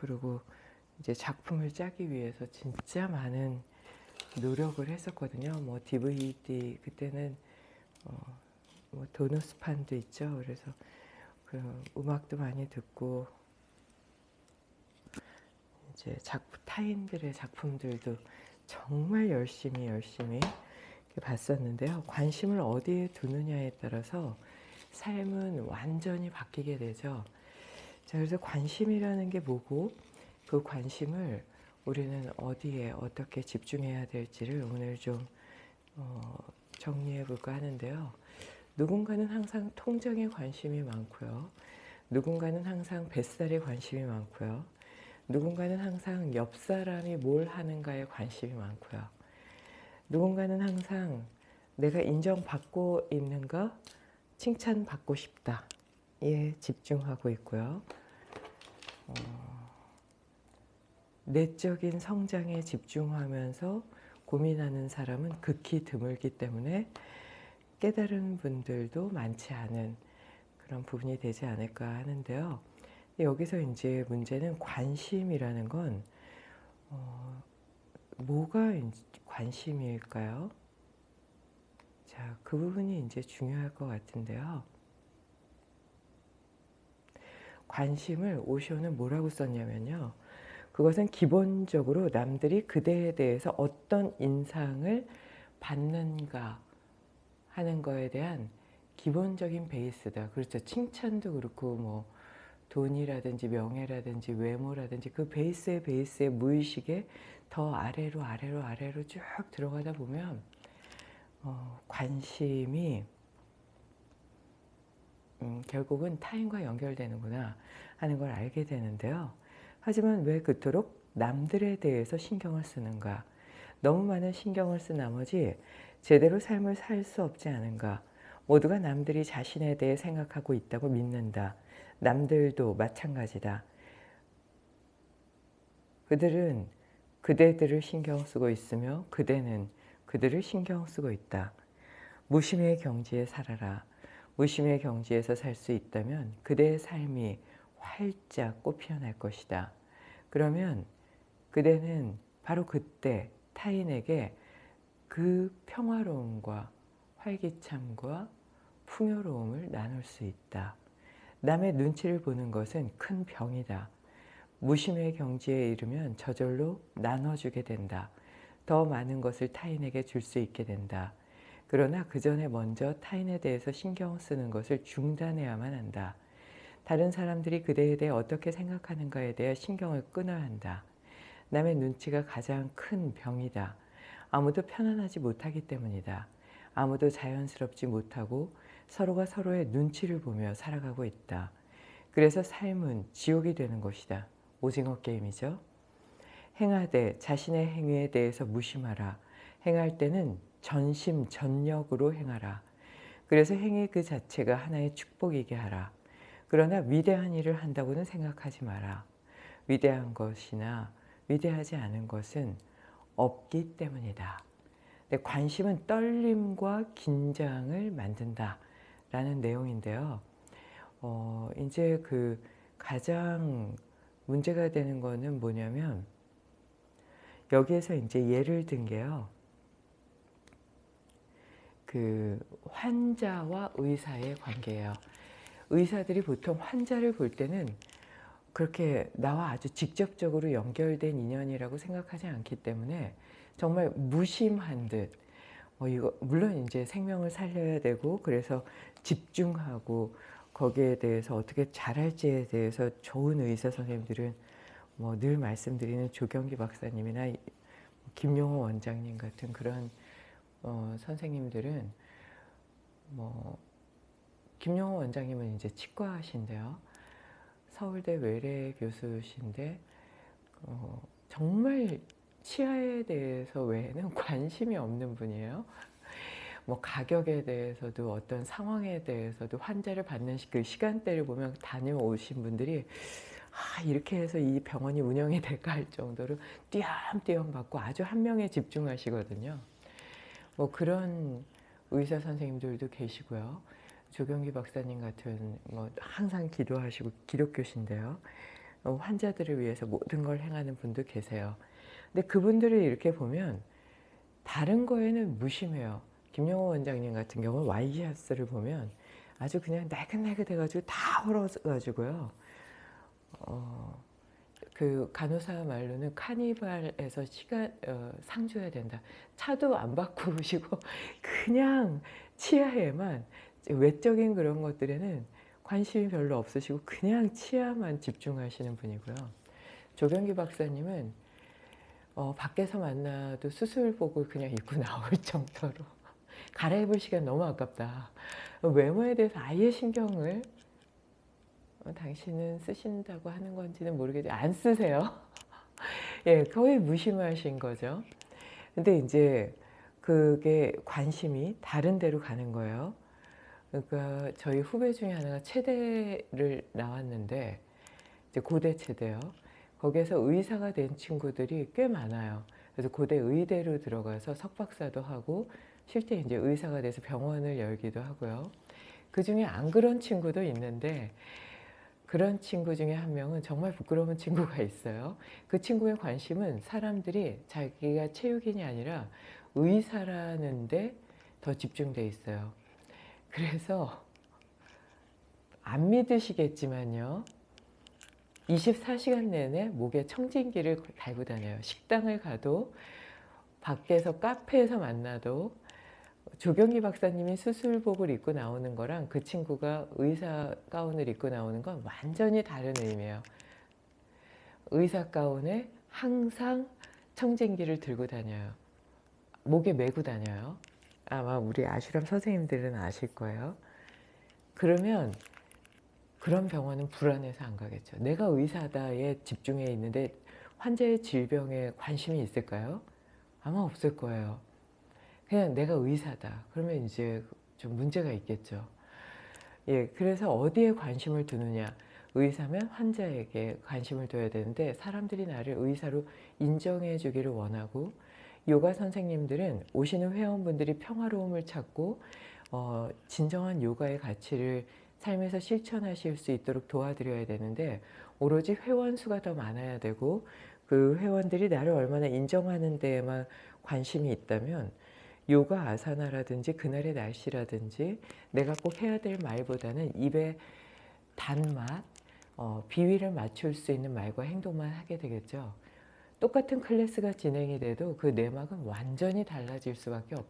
그리고 이제 작품을 짜기 위해서 진짜 많은 노력을 했었거든요. 뭐 DVD 그때는 어, 뭐 도너스판도 있죠. 그래서 그 음악도 많이 듣고 이제 작품 타인들의 작품들도 정말 열심히 열심히 봤었는데요. 관심을 어디에 두느냐에 따라서 삶은 완전히 바뀌게 되죠. 자, 그래서 관심이라는 게 뭐고 그 관심을 우리는 어디에 어떻게 집중해야 될지를 오늘 좀 어, 정리해 볼까 하는데요. 누군가는 항상 통장에 관심이 많고요. 누군가는 항상 뱃살에 관심이 많고요. 누군가는 항상 옆 사람이 뭘 하는가에 관심이 많고요. 누군가는 항상 내가 인정받고 있는가, 칭찬받고 싶다. 에 집중하고 있고요. 어, 내적인 성장에 집중하면서 고민하는 사람은 극히 드물기 때문에 깨달은 분들도 많지 않은 그런 부분이 되지 않을까 하는데요. 여기서 이제 문제는 관심이라는 건 어, 뭐가 관심일까요? 자, 그 부분이 이제 중요할 것 같은데요. 관심을 오쇼는 뭐라고 썼냐면요. 그것은 기본적으로 남들이 그대에 대해서 어떤 인상을 받는가 하는 거에 대한 기본적인 베이스다. 그렇죠. 칭찬도 그렇고 뭐 돈이라든지 명예라든지 외모라든지 그 베이스의 베이스의 무의식에 더 아래로 아래로 아래로 쭉 들어가다 보면 어, 관심이 음, 결국은 타인과 연결되는구나 하는 걸 알게 되는데요. 하지만 왜 그토록 남들에 대해서 신경을 쓰는가? 너무 많은 신경을 쓴 나머지 제대로 삶을 살 수 없지 않은가? 모두가 남들이 자신에 대해 생각하고 있다고 믿는다. 남들도 마찬가지다. 그들은 그대들을 신경 쓰고 있으며 그대는 그들을 신경 쓰고 있다. 무심의 경지에 살아라. 무심의 경지에서 살 수 있다면 그대의 삶이 활짝 꽃피어날 것이다. 그러면 그대는 바로 그때 타인에게 그 평화로움과 활기참과 풍요로움을 나눌 수 있다. 남의 눈치를 보는 것은 큰 병이다. 무심의 경지에 이르면 저절로 나눠주게 된다. 더 많은 것을 타인에게 줄 수 있게 된다. 그러나 그 전에 먼저 타인에 대해서 신경 쓰는 것을 중단해야만 한다. 다른 사람들이 그대에 대해 어떻게 생각하는가에 대해 신경을 끊어야 한다. 남의 눈치가 가장 큰 병이다. 아무도 편안하지 못하기 때문이다. 아무도 자연스럽지 못하고 서로가 서로의 눈치를 보며 살아가고 있다. 그래서 삶은 지옥이 되는 것이다. 오징어 게임이죠. 행하되 자신의 행위에 대해서 무심하라. 행할 때는 전심 전력으로 행하라. 그래서 행위 그 자체가 하나의 축복이게 하라. 그러나 위대한 일을 한다고는 생각하지 마라. 위대한 것이나 위대하지 않은 것은 없기 때문이다. 관심은 떨림과 긴장을 만든다. 라는 내용인데요. 어, 이제 그 가장 문제가 되는 거는 뭐냐면 여기에서 이제 예를 든 게요. 그 환자와 의사의 관계예요. 의사들이 보통 환자를 볼 때는 그렇게 나와 아주 직접적으로 연결된 인연이라고 생각하지 않기 때문에 정말 무심한 듯 어, 이거 물론 이제 생명을 살려야 되고 그래서 집중하고 거기에 대해서 어떻게 잘할지에 대해서 좋은 의사 선생님들은 뭐 늘 말씀드리는 조경기 박사님이나 김용호 원장님 같은 그런 어, 선생님들은 뭐 김용호 원장님은 이제 치과신데요. 서울대 외래 교수신데 어, 정말 치아에 대해서 외에는 관심이 없는 분이에요. 뭐 가격에 대해서도 어떤 상황에 대해서도 환자를 받는 그 시간대를 보면 다녀오신 분들이 아, 이렇게 해서 이 병원이 운영이 될까 할 정도로 띄엄띄엄 받고 아주 한 명에 집중하시거든요. 뭐 그런 의사 선생님들도 계시고요. 조경기 박사님 같은 뭐 항상 기도하시고 기독교신데요. 어, 환자들을 위해서 모든 걸 행하는 분도 계세요. 근데 그분들을 이렇게 보면 다른 거에는 무심해요. 김영호 원장님 같은 경우는 와이셔츠를 보면 아주 그냥 날긋날긋해가지고 다 헐어가지고요. 어, 그 간호사 말로는 카니발에서 시간 어, 상 줘야 된다. 차도 안 바꾸시고 그냥 치아에만 외적인 그런 것들에는 관심이 별로 없으시고 그냥 치아만 집중하시는 분이고요. 조병기 박사님은 어, 밖에서 만나도 수술복을 그냥 입고 나올 정도로 갈아입을 시간 너무 아깝다. 외모에 대해서 아예 신경을 어, 당신은 쓰신다고 하는 건지는 모르겠지만 안 쓰세요. 예, 거의 무심하신 거죠. 근데 이제 그게 관심이 다른 데로 가는 거예요. 그러니까 저희 후배 중에 하나가 체대를 나왔는데 이제 고대 체대요. 거기에서 의사가 된 친구들이 꽤 많아요. 그래서 고대 의대로 들어가서 석박사도 하고 실제 이제 의사가 돼서 병원을 열기도 하고요. 그 중에 안 그런 친구도 있는데 그런 친구 중에 한 명은 정말 부끄러운 친구가 있어요. 그 친구의 관심은 사람들이 자기가 체육인이 아니라 의사라는데 더 집중돼 있어요. 그래서 안 믿으시겠지만요. 24시간 내내 목에 청진기를 달고 다녀요. 식당을 가도 밖에서 카페에서 만나도 조경희 박사님이 수술복을 입고 나오는 거랑 그 친구가 의사 가운을 입고 나오는 건 완전히 다른 의미예요. 의사 가운에 항상 청진기를 들고 다녀요. 목에 메고 다녀요. 아마 우리 아슈람 선생님들은 아실 거예요. 그러면 그런 병원은 불안해서 안 가겠죠. 내가 의사다에 집중해 있는데 환자의 질병에 관심이 있을까요? 아마 없을 거예요. 그냥 내가 의사다. 그러면 이제 좀 문제가 있겠죠. 예, 그래서 어디에 관심을 두느냐. 의사면 환자에게 관심을 둬야 되는데 사람들이 나를 의사로 인정해 주기를 원하고 요가 선생님들은 오시는 회원분들이 평화로움을 찾고 어, 진정한 요가의 가치를 삶에서 실천하실 수 있도록 도와드려야 되는데 오로지 회원 수가 더 많아야 되고 그 회원들이 나를 얼마나 인정하는 데에만 관심이 있다면 요가 아사나라든지 그날의 날씨라든지 내가 꼭 해야 될 말보다는 입에 단맛, 어, 비위를 맞출 수 있는 말과 행동만 하게 되겠죠. 똑같은 클래스가 진행이 돼도 그 내막은 완전히 달라질 수밖에 없다.